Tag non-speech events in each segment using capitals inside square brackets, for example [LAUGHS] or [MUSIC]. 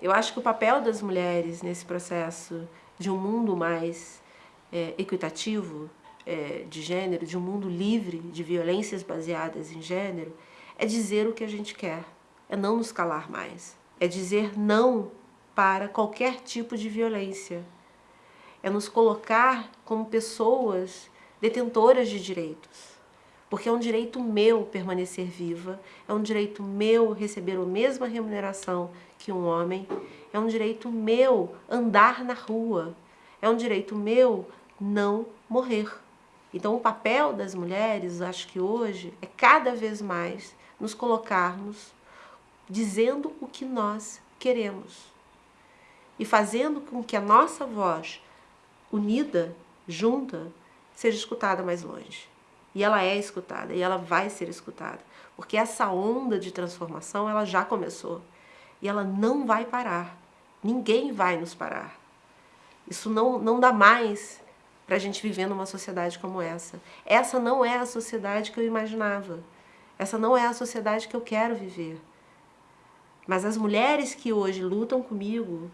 Eu acho que o papel das mulheres nesse processo de um mundo mais é, equitativo é, de gênero, de um mundo livre de violências baseadas em gênero, é dizer o que a gente quer, é não nos calar mais, é dizer não para qualquer tipo de violência, é nos colocar como pessoas detentoras de direitos, porque é um direito meu permanecer viva, é um direito meu receber a mesma remuneração que um homem, é um direito meu andar na rua, é um direito meu não morrer. Então o papel das mulheres, acho que hoje, é cada vez mais nos colocarmos dizendo o que nós queremos e fazendo com que a nossa voz unida, junta, seja escutada mais longe. E ela é escutada, e ela vai ser escutada, porque essa onda de transformação ela já começou e ela não vai parar. Ninguém vai nos parar. Isso não, não dá mais para a gente viver numa sociedade como essa. Essa não é a sociedade que eu imaginava. Essa não é a sociedade que eu quero viver. Mas as mulheres que hoje lutam comigo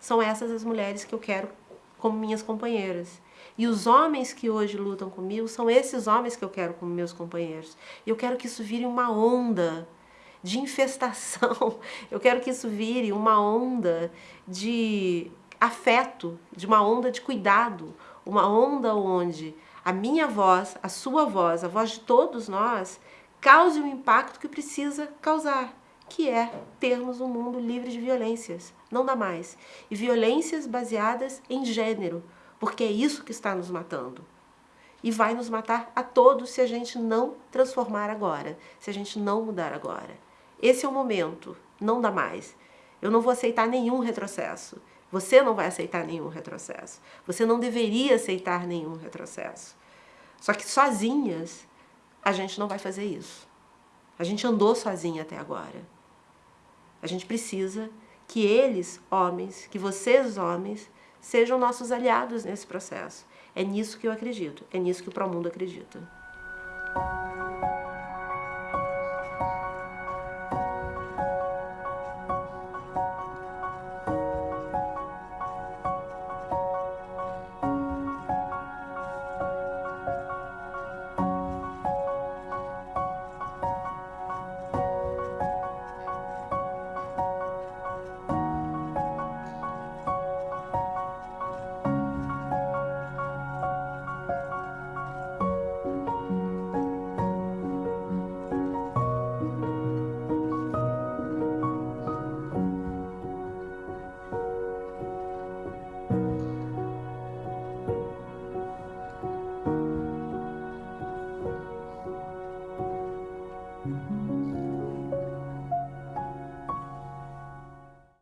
são essas as mulheres que eu quero como minhas companheiras. E os homens que hoje lutam comigo são esses homens que eu quero como meus companheiros. Eu quero que isso vire uma onda de infestação. [LAUGHS] Eu quero que isso vire uma onda de afeto, de uma onda de cuidado, uma onda onde a minha voz, a sua voz, a voz de todos nós, cause o impacto que precisa causar, que é termos um mundo livre de violências. Não dá mais. E violências baseadas em gênero, porque é isso que está nos matando. E vai nos matar a todos se a gente não transformar agora, se a gente não mudar agora. Esse é o momento, não dá mais. Eu não vou aceitar nenhum retrocesso. Você não vai aceitar nenhum retrocesso. Você não deveria aceitar nenhum retrocesso. Só que sozinhas, a gente não vai fazer isso. A gente andou sozinha até agora. A gente precisa que eles, homens, que vocês, homens, sejam nossos aliados nesse processo. É nisso que eu acredito, é nisso que o Promundo acredita.